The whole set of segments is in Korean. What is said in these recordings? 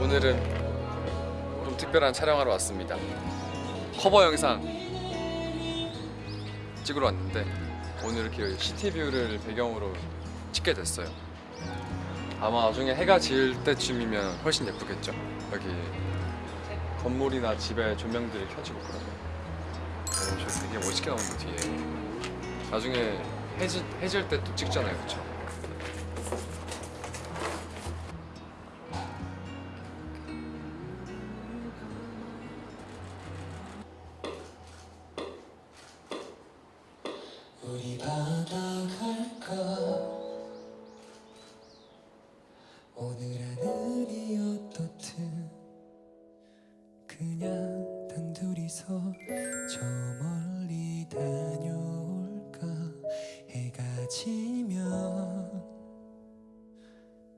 오늘은 좀 특별한 촬영하러 왔습니다. 커버 영상 찍으러 왔는데 오늘 이렇게 시티뷰를 배경으로 찍게 됐어요. 아마 나중에 해가 질 때쯤이면 훨씬 예쁘겠죠. 여기 건물이나 집에 조명들이 켜지고 그러면 오, 저 되게 멋있게 나오는 거 뒤에 나중에 해질, 해질 때 또 찍잖아요, 그렇죠? 우리 바다 갈까 오늘 하늘이 어떻든 그냥 단둘이서 저 멀리 다녀올까 지면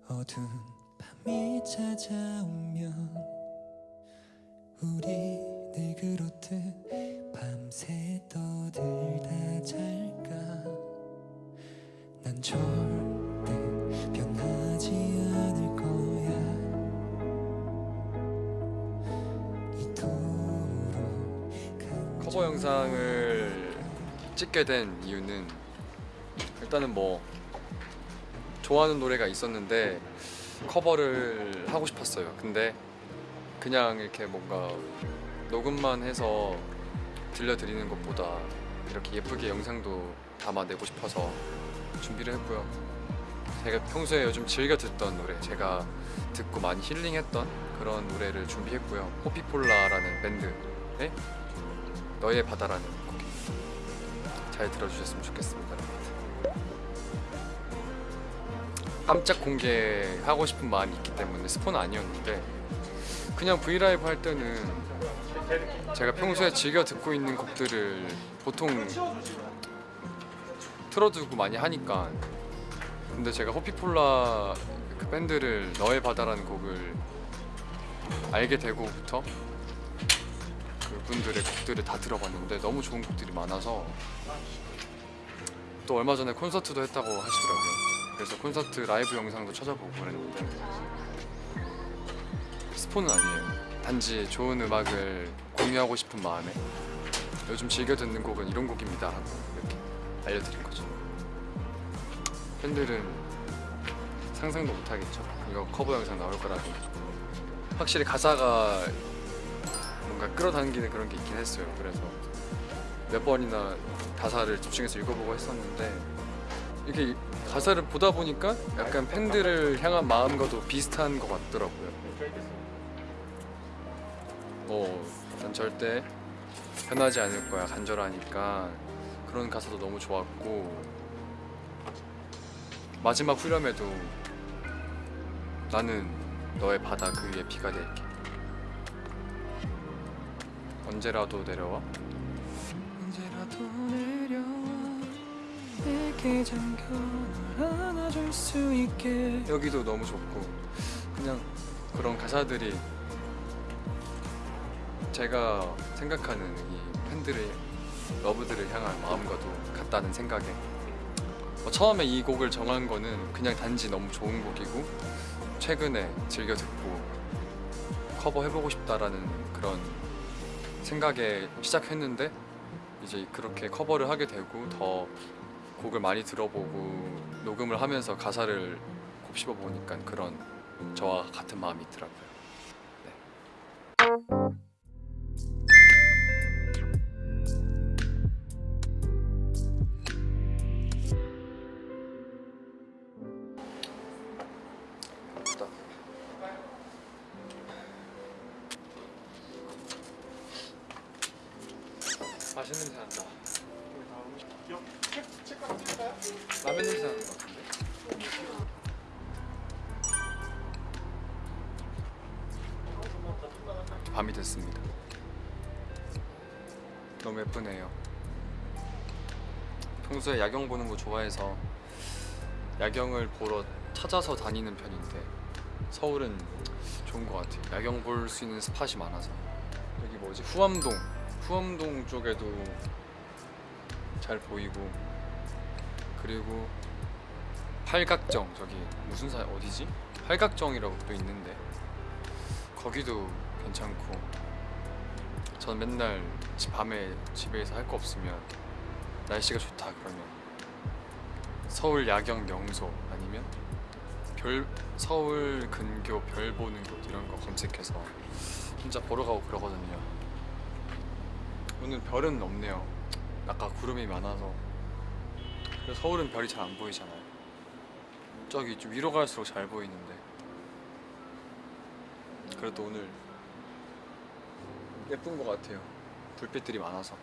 어두운 밤이 찾아오면 우리 늘 그렇듯 밤새 떠들다 잘까? 난 절대 변하지 않을 거야. 이토록 커버 영상을 찍게 된 이유는 일단은 뭐 좋아하는 노래가 있었는데 커버를 하고 싶었어요. 근데 그냥 이렇게 뭔가 녹음만 해서 들려드리는 것보다 이렇게 예쁘게 영상도 담아내고 싶어서 준비를 했고요. 제가 평소에 요즘 즐겨 듣던 노래, 제가 듣고 많이 힐링했던 그런 노래를 준비했고요. 호피폴라라는 밴드의 너의 바다라는 곡. 잘 들어주셨으면 좋겠습니다. 깜짝 공개하고 싶은 마음이 있기 때문에 스포는 아니었는데 그냥 브이라이브 할 때는 제가 평소에 즐겨 듣고 있는 곡들을 보통 틀어두고 많이 하니까 근데 제가 호피폴라 그 밴드를 너의 바다라는 곡을 알게 되고부터 그분들의 곡들을 다 들어봤는데 너무 좋은 곡들이 많아서 또 얼마 전에 콘서트도 했다고 하시더라고요. 그래서 콘서트 라이브 영상도 찾아보고 그랬는데 스포는 아니에요. 단지 좋은 음악을 공유하고 싶은 마음에 요즘 즐겨 듣는 곡은 이런 곡입니다 하고 이렇게 알려드린 거죠. 팬들은 상상도 못하겠죠. 이거 커버 영상 나올 거라고. 확실히 가사가 뭔가 끌어당기는 그런 게 있긴 했어요. 그래서 몇 번이나 가사를 집중해서 읽어보고 했었는데 이렇게 가사를 보다 보니까 약간 팬들을 향한 마음과도 비슷한 것 같더라고요. 뭐, 난 절대 변하지 않을 거야. 간절하니까 그런 가사도 너무 좋았고 마지막 후렴에도 나는 너의 바다 그 위에 비가 될게. 언제라도 내려와 언제라도 내려와 내게 잠겨 널 안아줄 수 있게. 여기도 너무 좋고 그냥 그런 가사들이 제가 생각하는 이 팬들의 러브들을 향한 마음과도 같다는 생각에 뭐 처음에 이 곡을 정한 거는 그냥 단지 너무 좋은 곡이고 최근에 즐겨 듣고 커버해보고 싶다라는 그런 생각에 시작했는데 이제 그렇게 커버를 하게 되고 더 곡을 많이 들어보고 녹음을 하면서 가사를 곱씹어 보니까 그런 저와 같은 마음이 있더라고요. 맛있는 냄새 난다. 라면 냄새 나는 것 같은데? 밤이 됐습니다. 너무 예쁘네요. 평소에 야경 보는 거 좋아해서 야경을 보러 찾아서 다니는 편인데 서울은 좋은 것 같아요. 야경 볼 수 있는 스팟이 많아서 여기 뭐지 후암동 후암동 쪽에도 잘 보이고 그리고 팔각정 저기 무슨 사 어디지? 팔각정이라고 또 있는데 거기도 괜찮고 전 맨날 집- 밤에 집에서 할 거 없으면 날씨가 좋다 그러면 서울 야경 명소 아니면 별 서울 근교 별 보는 곳 이런 거 검색해서 혼자 보러 가고 그러거든요. 오늘 별은 없네요. 아까 구름이 많아서 서울은 별이 잘 안 보이잖아요. 저기 좀 위로 갈수록 잘 보이는데 그래도 오늘 예쁜 것 같아요. 불빛들이 많아서.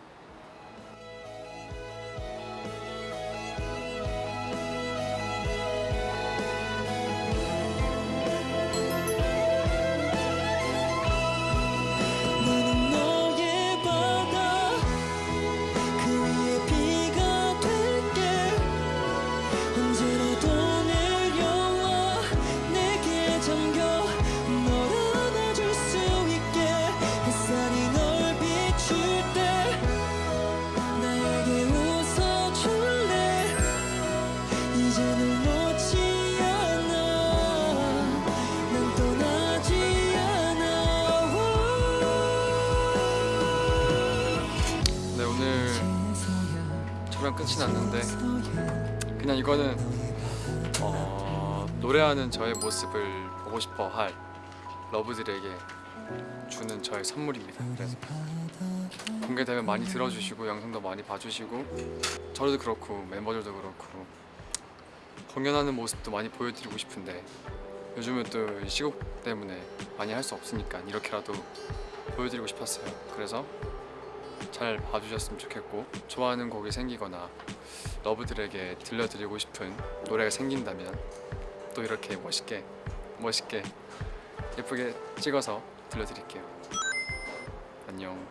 촬영 끝이 났는데 그냥 이거는 어, 노래하는 저의 모습을 보고 싶어 할 러브들에게 주는 저의 선물입니다. 그래서 공개되면 많이 들어주시고 영상도 많이 봐주시고 저도 그렇고 멤버들도 그렇고 공연하는 모습도 많이 보여드리고 싶은데 요즘은 또 시국 때문에 많이 할 수 없으니까 이렇게라도 보여드리고 싶었어요. 그래서 잘 봐주셨으면 좋겠고 좋아하는 곡이 생기거나 러브들에게 들려드리고 싶은 노래가 생긴다면 또 이렇게 멋있게 멋있게 예쁘게 찍어서 들려드릴게요. 안녕.